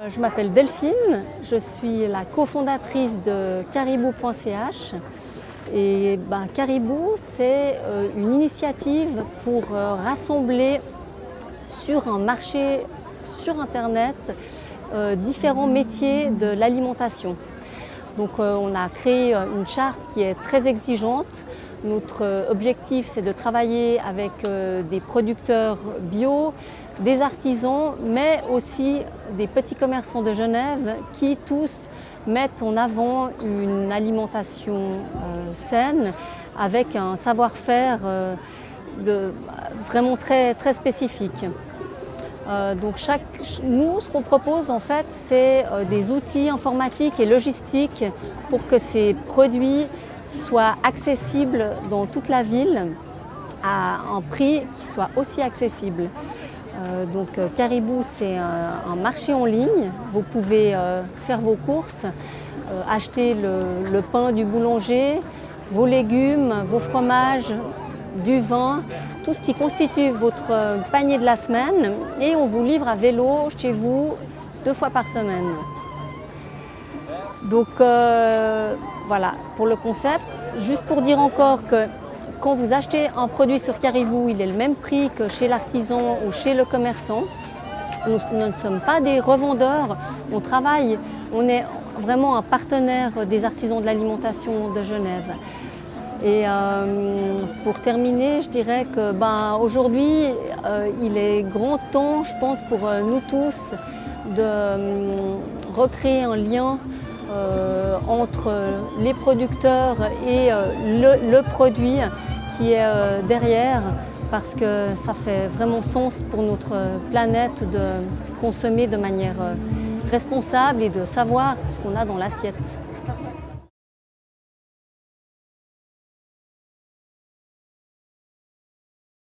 Euh, je m'appelle Delphine, je suis la cofondatrice de caribou.ch et ben, Caribou c'est euh, une initiative pour euh, rassembler sur un marché sur internet différents métiers de l'alimentation. Donc on a créé une charte qui est très exigeante. Notre objectif c'est de travailler avec des producteurs bio, des artisans, mais aussi des petits commerçants de Genève qui tous mettent en avant une alimentation euh, saine avec un savoir-faire euh, vraiment très, très spécifique. Euh, donc nous, ce qu'on propose en fait, c'est des outils informatiques et logistiques pour que ces produits soient accessibles dans toute la ville à un prix qui soit aussi accessible. Euh, donc euh, Caribou, c'est un, marché en ligne. Vous pouvez euh, faire vos courses, acheter le, pain du boulanger, vos légumes, vos fromages, du vin, tout ce qui constitue votre panier de la semaine et on vous livre à vélo chez vous deux fois par semaine. Donc voilà pour le concept. Juste pour dire encore que quand vous achetez un produit sur Caribou, il est le même prix que chez l'artisan ou chez le commerçant. Nous, ne sommes pas des revendeurs, on travaille, on est vraiment un partenaire des artisans de l'alimentation de Genève. Et euh, pour terminer, je dirais que ben, euh, il est grand temps, je pense, pour euh, nous tous de recréer un lien entre les producteurs et le produit qui est derrière parce que ça fait vraiment sens pour notre planète de consommer de manière responsable et de savoir ce qu'on a dans l'assiette.